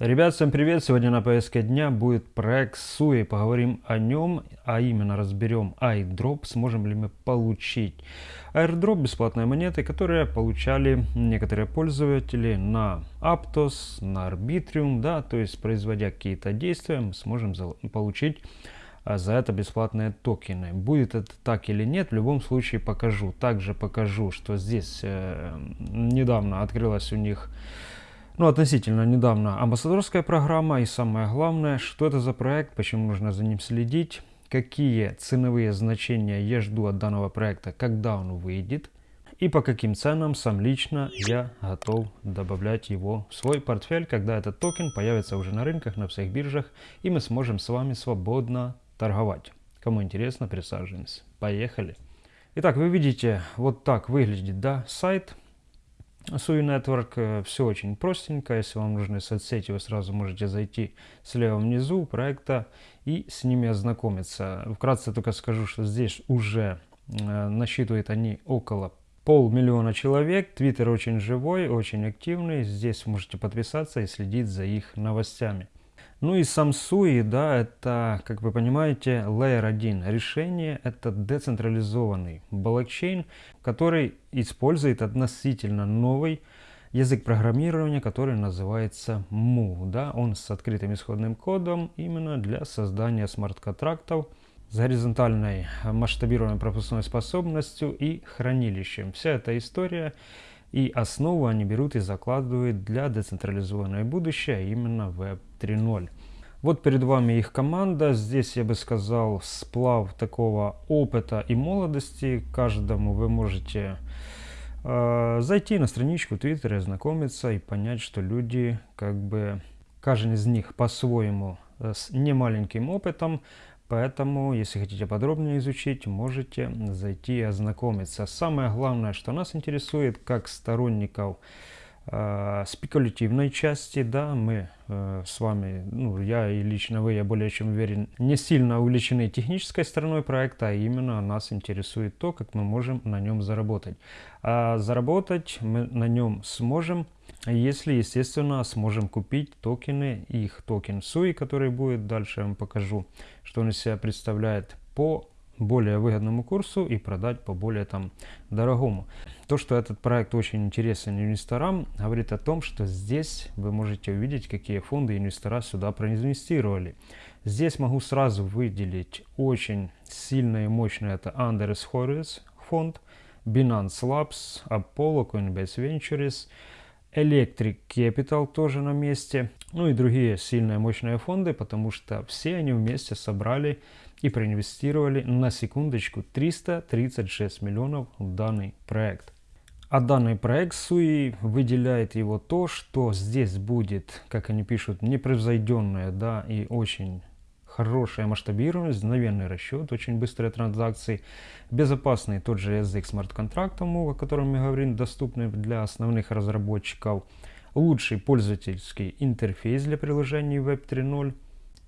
Ребят, всем привет! Сегодня на повестке дня будет проект SUI. Поговорим о нем, а именно разберем airdrop, сможем ли мы получить airdrop, бесплатные монеты, которые получали некоторые пользователи на Aptos, на Arbitrium, да, то есть производя какие-то действия, мы сможем получить а, за это бесплатные токены. Будет это так или нет, в любом случае покажу. Также покажу, что здесь э, недавно открылась у них ну, относительно недавно амбассадорская программа и самое главное, что это за проект, почему нужно за ним следить, какие ценовые значения я жду от данного проекта, когда он выйдет и по каким ценам сам лично я готов добавлять его в свой портфель, когда этот токен появится уже на рынках, на всех биржах и мы сможем с вами свободно торговать. Кому интересно, присаживаемся. Поехали. Итак, вы видите, вот так выглядит да, сайт. Sui Network все очень простенько. Если вам нужны соцсети, вы сразу можете зайти слева внизу проекта и с ними ознакомиться. Вкратце только скажу, что здесь уже э, насчитывают они около полмиллиона человек. Твиттер очень живой, очень активный. Здесь можете подписаться и следить за их новостями. Ну и Samsui, да, это, как вы понимаете, Layer 1 решение, это децентрализованный блокчейн, который использует относительно новый язык программирования, который называется Mu. Да? Он с открытым исходным кодом именно для создания смарт-контрактов с горизонтальной масштабируемой пропускной способностью и хранилищем. Вся эта история и основу они берут и закладывают для децентрализованное будущее, именно Web 3.0. Вот перед вами их команда. Здесь, я бы сказал, сплав такого опыта и молодости. Каждому вы можете э, зайти на страничку Твиттера, ознакомиться и понять, что люди, как бы, каждый из них по-своему э, с немаленьким опытом, Поэтому, если хотите подробнее изучить, можете зайти и ознакомиться. Самое главное, что нас интересует, как сторонников э, спекулятивной части, да, мы э, с вами, ну, я и лично вы, я более чем уверен, не сильно увлечены технической стороной проекта, а именно нас интересует то, как мы можем на нем заработать. А заработать мы на нем сможем если, естественно, сможем купить токены, их токен SUI, который будет, дальше я вам покажу, что он из себя представляет по более выгодному курсу и продать по более там дорогому. То, что этот проект очень интересен инвесторам, говорит о том, что здесь вы можете увидеть, какие фонды инвестора сюда проинвестировали. Здесь могу сразу выделить очень сильно и мощно это Anders Horowitz фонд, Binance Labs, Apollo, Coinbase Ventures, Electric Capital тоже на месте. Ну и другие сильные мощные фонды, потому что все они вместе собрали и проинвестировали на секундочку 336 миллионов в данный проект. А данный проект SUI выделяет его то, что здесь будет, как они пишут, непревзойденная да, и очень хорошая масштабируемость, мгновенный расчет, очень быстрые транзакции, безопасный тот же язык смарт-контрактов, о котором мы говорим, доступный для основных разработчиков, лучший пользовательский интерфейс для приложений Web 3.0,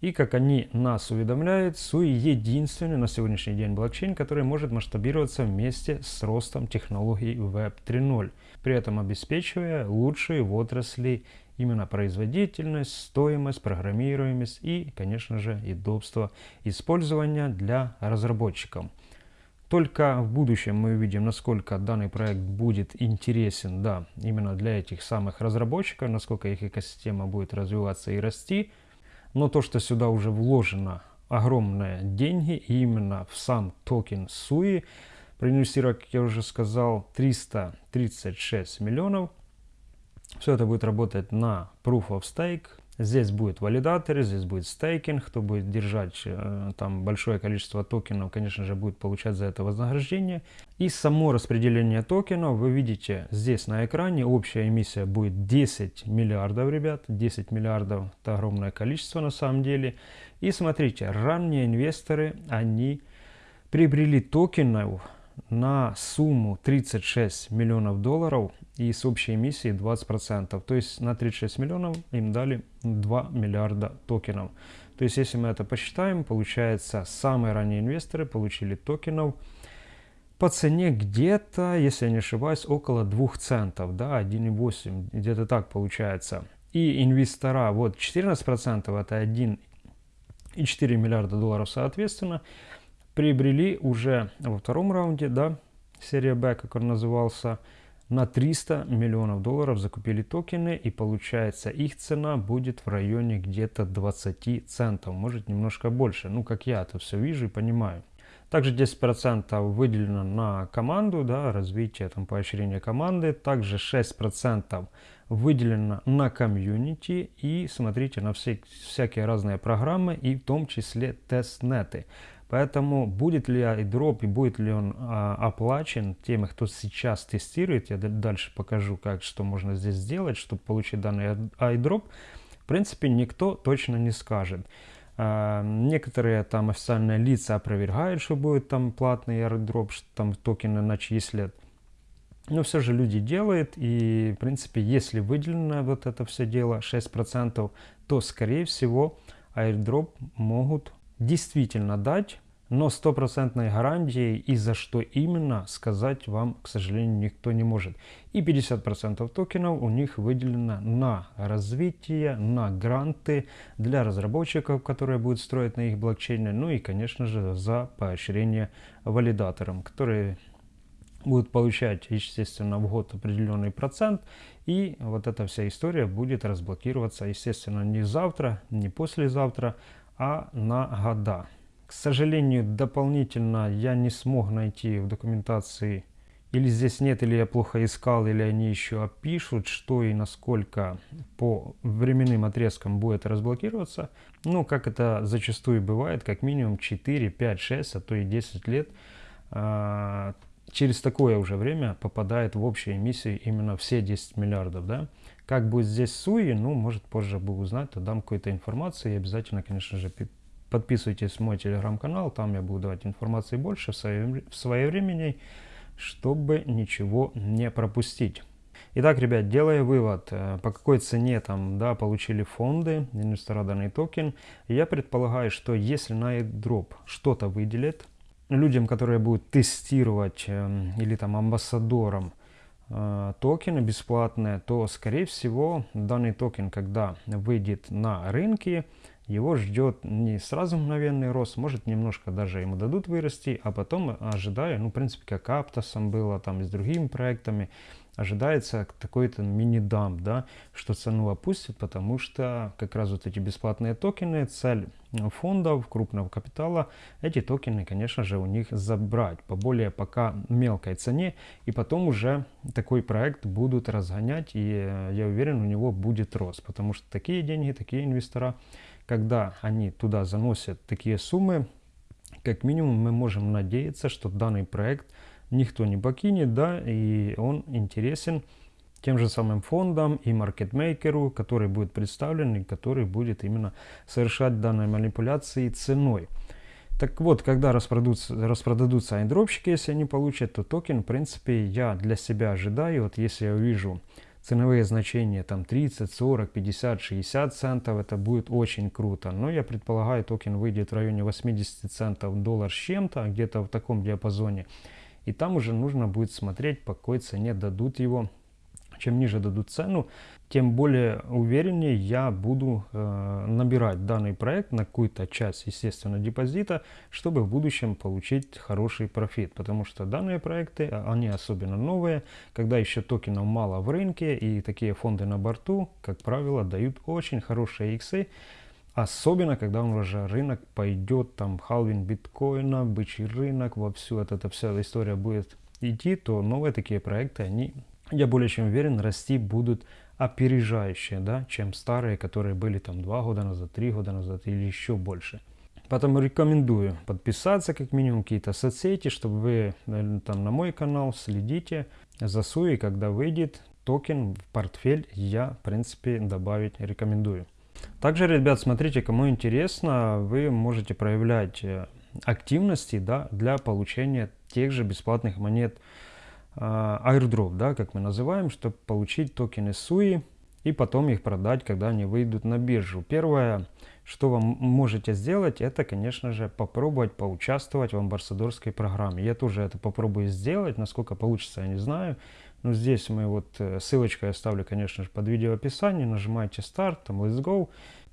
и как они нас уведомляют, SUI единственный на сегодняшний день блокчейн, который может масштабироваться вместе с ростом технологий Web 3.0, при этом обеспечивая лучшие в отрасли именно производительность, стоимость, программируемость и, конечно же, удобство использования для разработчиков. Только в будущем мы увидим, насколько данный проект будет интересен да, именно для этих самых разработчиков, насколько их экосистема будет развиваться и расти. Но то, что сюда уже вложено огромные деньги именно в сам токен SUI, проинвестировать, как я уже сказал, 336 миллионов – все это будет работать на Proof of Stake. Здесь будет валидаторы, здесь будет стейкинг. Кто будет держать э, там большое количество токенов, конечно же, будет получать за это вознаграждение. И само распределение токенов вы видите здесь на экране. Общая эмиссия будет 10 миллиардов, ребят. 10 миллиардов – это огромное количество на самом деле. И смотрите, ранние инвесторы, они приобрели токенов на сумму 36 миллионов долларов и с общей эмиссией 20%. То есть на 36 миллионов им дали 2 миллиарда токенов. То есть если мы это посчитаем, получается самые ранние инвесторы получили токенов по цене где-то, если я не ошибаюсь, около 2 центов, да, 1,8, где-то так получается. и инвестора, вот 14% это 1,4 миллиарда долларов соответственно, приобрели уже во втором раунде, да, серия B, как он назывался, на 300 миллионов долларов закупили токены и получается их цена будет в районе где-то 20 центов, может немножко больше, ну как я это все вижу и понимаю. Также 10% выделено на команду, да, развитие, там, поощрение команды. Также 6% выделено на комьюнити. И смотрите на все, всякие разные программы, и в том числе тестнеты. Поэтому будет ли iDrop и будет ли он а, оплачен теми, кто сейчас тестирует, я дальше покажу, как, что можно здесь сделать, чтобы получить данный iDrop, в принципе, никто точно не скажет. А, некоторые там официальные лица опровергают, что будет там платный airdrop, что там токены начислят. Но все же люди делают, и в принципе, если выделено вот это все дело 6%, то скорее всего airdrop могут действительно дать но стопроцентной гарантией и за что именно сказать вам, к сожалению, никто не может. И 50% токенов у них выделено на развитие, на гранты для разработчиков, которые будут строить на их блокчейне, ну и, конечно же, за поощрение валидаторам, которые будут получать, естественно, в год определенный процент, и вот эта вся история будет разблокироваться, естественно, не завтра, не послезавтра, а на года. К сожалению, дополнительно я не смог найти в документации, или здесь нет, или я плохо искал, или они еще опишут, что и насколько по временным отрезкам будет разблокироваться. Ну, как это зачастую бывает, как минимум 4, 5, 6, а то и 10 лет. А, через такое уже время попадает в общую эмиссию именно все 10 миллиардов, да. Как будет здесь Суи, ну, может позже бы узнать, то дам какую-то информацию и обязательно, конечно же, Подписывайтесь в мой телеграм-канал, там я буду давать информации больше в, свое, в своевременней, чтобы ничего не пропустить. Итак, ребят, делая вывод, э, по какой цене там, да, получили фонды, инвестора данный токен, я предполагаю, что если на airdrop что-то выделит, людям, которые будут тестировать э, или там амбассадорам э, токены бесплатные, то, скорее всего, данный токен, когда выйдет на рынки, его ждет не сразу мгновенный рост, может немножко даже ему дадут вырасти, а потом ожидаю, ну, в принципе, как с Aptos ом было, там и с другими проектами, ожидается такой-то мини-дамп, да, что цену опустят, потому что как раз вот эти бесплатные токены, цель фондов крупного капитала, эти токены, конечно же, у них забрать по более пока мелкой цене, и потом уже такой проект будут разгонять, и э, я уверен, у него будет рост, потому что такие деньги, такие инвестора, когда они туда заносят такие суммы, как минимум мы можем надеяться, что данный проект никто не покинет, да, и он интересен тем же самым фондам и маркетмейкеру, который будет представлен и который будет именно совершать данные манипуляции ценой. Так вот, когда распродадутся, распродадутся айдропщики, если они получат, то токен, в принципе, я для себя ожидаю, вот если я увижу ценовые значения там 30, 40, 50, 60 центов, это будет очень круто. Но я предполагаю, токен выйдет в районе 80 центов доллар с чем-то, где-то в таком диапазоне. И там уже нужно будет смотреть, по какой цене дадут его чем ниже дадут цену, тем более увереннее я буду э, набирать данный проект на какую-то часть, естественно, депозита, чтобы в будущем получить хороший профит. Потому что данные проекты, они особенно новые, когда еще токенов мало в рынке и такие фонды на борту, как правило, дают очень хорошие иксы. Особенно, когда уже рынок пойдет, там, халвин биткоина, бычий рынок, во всю вот эта вся история будет идти, то новые такие проекты, они я более чем уверен, расти будут опережающие, да, чем старые, которые были там два года назад, три года назад или еще больше. Поэтому рекомендую подписаться как минимум какие-то соцсети, чтобы вы там на мой канал следите за Суи, когда выйдет токен в портфель, я в принципе добавить рекомендую. Также, ребят, смотрите, кому интересно, вы можете проявлять э, активности да, для получения тех же бесплатных монет а, airdrop, да, как мы называем, чтобы получить токены SUI и потом их продать, когда они выйдут на биржу. Первое, что вы можете сделать, это, конечно же, попробовать поучаствовать в амбассадорской программе. Я тоже это попробую сделать, насколько получится, я не знаю. Ну, здесь мы вот, э, ссылочку я оставлю, конечно же, под видео описании. Нажимаете старт, там let's go.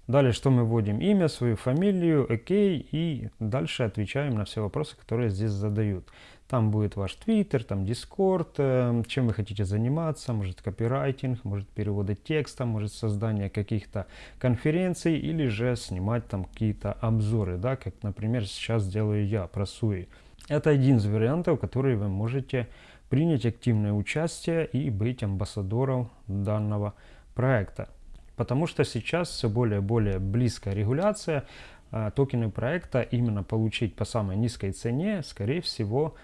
Далее, что мы вводим? Имя, свою фамилию, окей, и дальше отвечаем на все вопросы, которые здесь задают. Там будет ваш Твиттер, там Дискорд, э, чем вы хотите заниматься, может копирайтинг, может переводы текста, может создание каких-то конференций или же снимать там какие-то обзоры, да, как, например, сейчас делаю я про Суи. Это один из вариантов, которые вы можете принять активное участие и быть амбассадором данного проекта. Потому что сейчас все более и более близкая регуляция, а, токены проекта именно получить по самой низкой цене, скорее всего,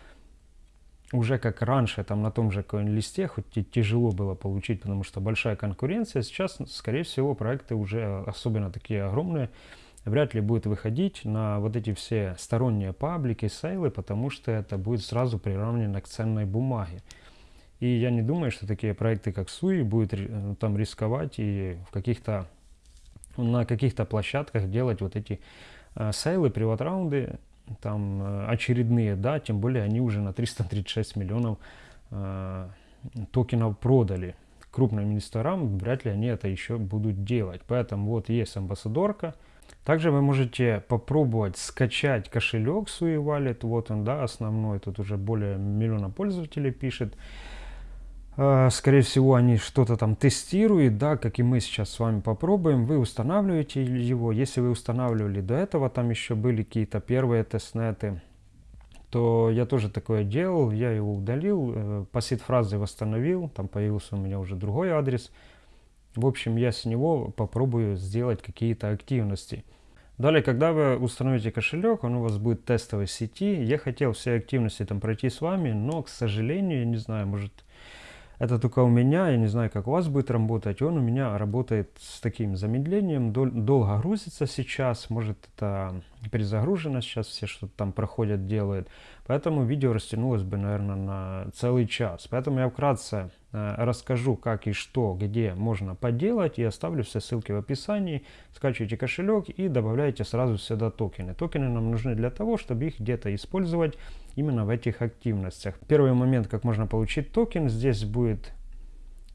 уже как раньше, там на том же листе, хоть и тяжело было получить, потому что большая конкуренция, сейчас, скорее всего, проекты уже, особенно такие огромные, вряд ли будет выходить на вот эти все сторонние паблики, сейлы, потому что это будет сразу приравнено к ценной бумаге. И я не думаю, что такие проекты, как Суи, будут э, там рисковать и в каких-то на каких-то площадках делать вот эти э, сейлы, приват-раунды, там э, очередные, да, тем более они уже на 336 миллионов э, токенов продали. Крупным инвесторам вряд ли они это еще будут делать. Поэтому вот есть амбассадорка, также вы можете попробовать скачать кошелек Sui Wallet. Вот он, да, основной. Тут уже более миллиона пользователей пишет. А, скорее всего, они что-то там тестируют, да, как и мы сейчас с вами попробуем. Вы устанавливаете его. Если вы устанавливали до этого, там еще были какие-то первые тестнеты, то я тоже такое делал. Я его удалил, э, по сид-фразе восстановил. Там появился у меня уже другой адрес. В общем, я с него попробую сделать какие-то активности. Далее, когда вы установите кошелек, он у вас будет тестовой сети. Я хотел все активности там пройти с вами, но, к сожалению, я не знаю, может это только у меня, я не знаю, как у вас будет работать. Он у меня работает с таким замедлением, дол долго грузится сейчас, может это перезагружено сейчас, все что-то там проходят, делают. Поэтому видео растянулось бы, наверное, на целый час. Поэтому я вкратце расскажу, как и что, где можно поделать. И оставлю все ссылки в описании. Скачивайте кошелек и добавляйте сразу сюда токены. Токены нам нужны для того, чтобы их где-то использовать именно в этих активностях. Первый момент, как можно получить токен, здесь будет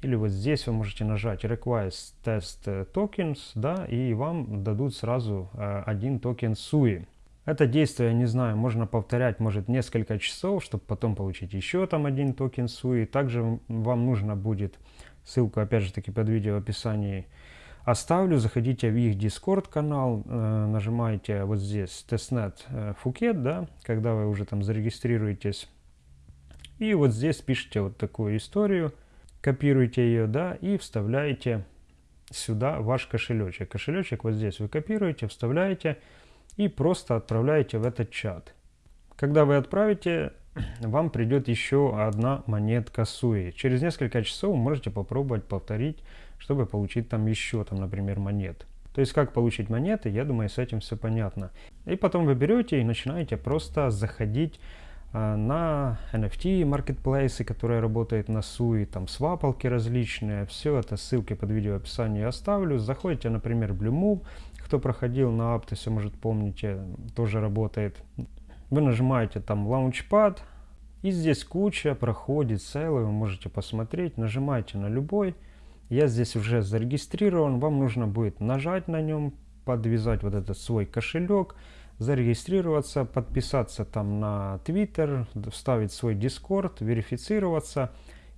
или вот здесь вы можете нажать Request Test Tokens, да, и вам дадут сразу э, один токен SUI. Это действие, не знаю, можно повторять, может, несколько часов, чтобы потом получить еще там один токен SUI. Также вам нужно будет, ссылку опять же таки под видео в описании оставлю, заходите в их Discord канал, э, нажимаете вот здесь testnet э, Phuket, да, когда вы уже там зарегистрируетесь. И вот здесь пишите вот такую историю, копируете ее, да, и вставляете сюда ваш кошелечек. Кошелечек вот здесь вы копируете, вставляете, и просто отправляете в этот чат. Когда вы отправите, вам придет еще одна монетка Суи. Через несколько часов можете попробовать повторить, чтобы получить там еще, там, например, монет. То есть как получить монеты, я думаю, с этим все понятно. И потом вы берете и начинаете просто заходить а, на NFT маркетплейсы, которые работают на Суи, там свапалки различные, все это ссылки под видео в описании оставлю. Заходите, например, в Blue кто проходил на Aptos, может помните, тоже работает. Вы нажимаете там Launchpad, и здесь куча проходит сейлы, вы можете посмотреть, нажимаете на любой. Я здесь уже зарегистрирован, вам нужно будет нажать на нем, подвязать вот этот свой кошелек, зарегистрироваться, подписаться там на Twitter, вставить свой Discord, верифицироваться,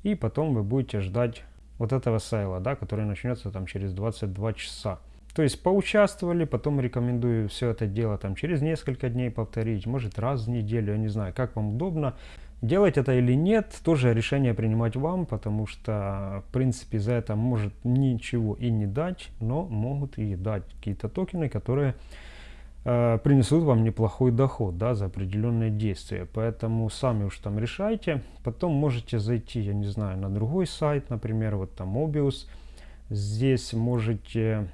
и потом вы будете ждать вот этого сейла, да, который начнется там через 22 часа. То есть поучаствовали, потом рекомендую все это дело там через несколько дней повторить, может раз в неделю, я не знаю, как вам удобно. Делать это или нет, тоже решение принимать вам, потому что, в принципе, за это может ничего и не дать, но могут и дать какие-то токены, которые э, принесут вам неплохой доход, да, за определенные действия. Поэтому сами уж там решайте. Потом можете зайти, я не знаю, на другой сайт, например, вот там Mobius. Здесь можете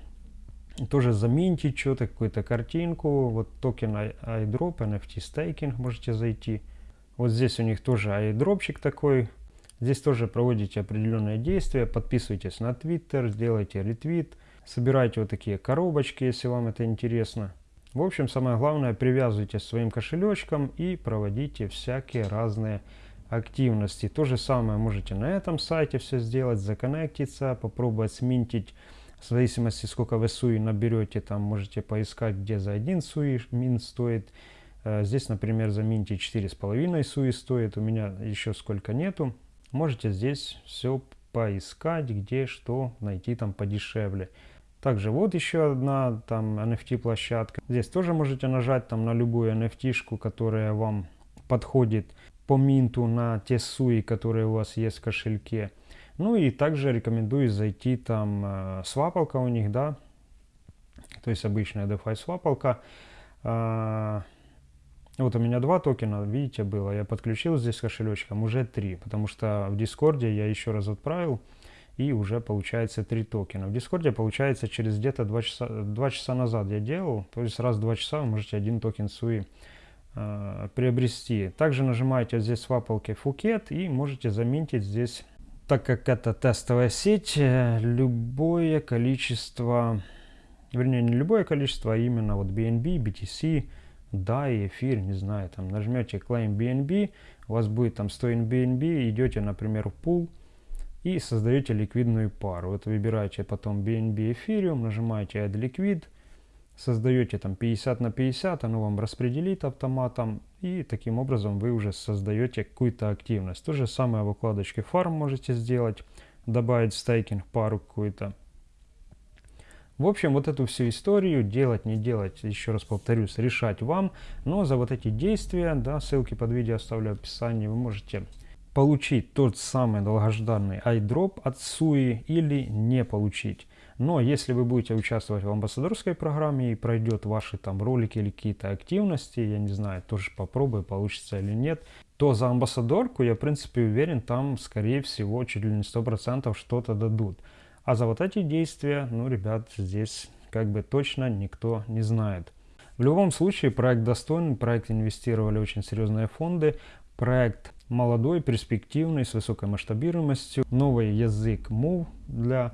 тоже заменьте что-то, какую-то картинку. Вот токен iDrop, NFT Staking можете зайти. Вот здесь у них тоже iDropчик такой. Здесь тоже проводите определенные действия. Подписывайтесь на Twitter, сделайте ретвит. Собирайте вот такие коробочки, если вам это интересно. В общем, самое главное, привязывайте своим кошелечком и проводите всякие разные активности. То же самое можете на этом сайте все сделать, законнектиться, попробовать сминтить. В зависимости, сколько вы суи наберете, там можете поискать, где за один суи мин стоит. Э, здесь, например, за минте 4,5 суи стоит, у меня еще сколько нету. Можете здесь все поискать, где что найти там подешевле. Также вот еще одна там NFT площадка. Здесь тоже можете нажать там на любую NFT-шку, которая вам подходит по минту на те суи, которые у вас есть в кошельке. Ну и также рекомендую зайти там э, свапалка у них, да, то есть обычная DeFi свапалка. Э, вот у меня два токена, видите, было. Я подключил здесь кошелечком, уже три, потому что в Дискорде я еще раз отправил, и уже получается три токена. В Дискорде получается через где-то два часа, 2 часа назад я делал, то есть раз в 2 часа вы можете один токен SUI э, приобрести. Также нажимаете здесь в свапалке Faucet и можете заметить здесь, так как это тестовая сеть, э, любое количество, вернее не любое количество, а именно вот BNB, BTC, DAI, эфир, не знаю, там нажмете Claim BNB, у вас будет там 100 BNB, идете, например, в пул и создаете ликвидную пару. Вот выбираете потом BNB Ethereum, нажимаете Add Liquid, создаете там 50 на 50, оно вам распределит автоматом, и таким образом вы уже создаете какую-то активность. То же самое в укладочке фарм можете сделать, добавить стейкинг пару какую-то. В общем, вот эту всю историю делать, не делать, еще раз повторюсь, решать вам. Но за вот эти действия, да, ссылки под видео оставлю в описании, вы можете получить тот самый долгожданный iDrop от SUI или не получить. Но если вы будете участвовать в амбассадорской программе и пройдет ваши там ролики или какие-то активности, я не знаю, тоже попробую, получится или нет, то за амбассадорку я в принципе уверен, там скорее всего чуть ли не 100% что-то дадут. А за вот эти действия, ну, ребят, здесь как бы точно никто не знает. В любом случае, проект достойный, проект инвестировали очень серьезные фонды, проект молодой, перспективный, с высокой масштабируемостью, новый язык Move для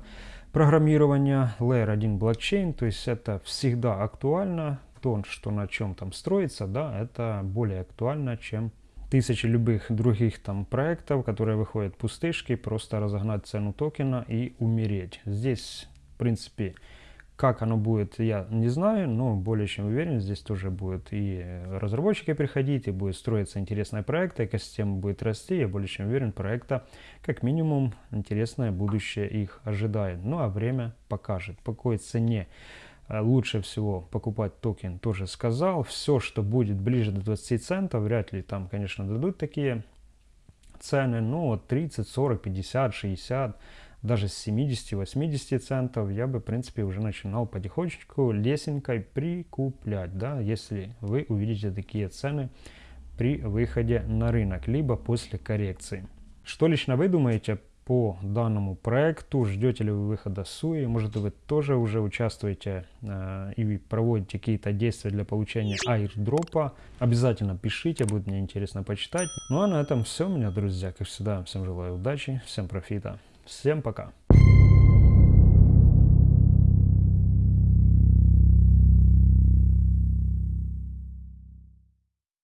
программирования, Layer 1 блокчейн, то есть это всегда актуально, то, что на чем там строится, да, это более актуально, чем тысячи любых других там проектов, которые выходят пустышки, просто разогнать цену токена и умереть. Здесь, в принципе, как оно будет, я не знаю, но более чем уверен, здесь тоже будут и разработчики приходить, и будет строиться интересные проекты, экосистема будет расти, я более чем уверен, проекта как минимум интересное будущее их ожидает. Ну а время покажет, по какой цене Э, лучше всего покупать токен, тоже сказал. Все, что будет ближе до 20 центов, вряд ли там, конечно, дадут такие цены, но 30, 40, 50, 60, даже с 70-80 центов я бы, в принципе, уже начинал потихонечку лесенкой прикуплять, да, если вы увидите такие цены при выходе на рынок, либо после коррекции. Что лично вы думаете по данному проекту, ждете ли вы выхода СУИ, может вы тоже уже участвуете э, и проводите какие-то действия для получения аирдропа, обязательно пишите, будет мне интересно почитать. Ну а на этом все, меня друзья, как всегда, всем желаю удачи, всем профита, всем пока!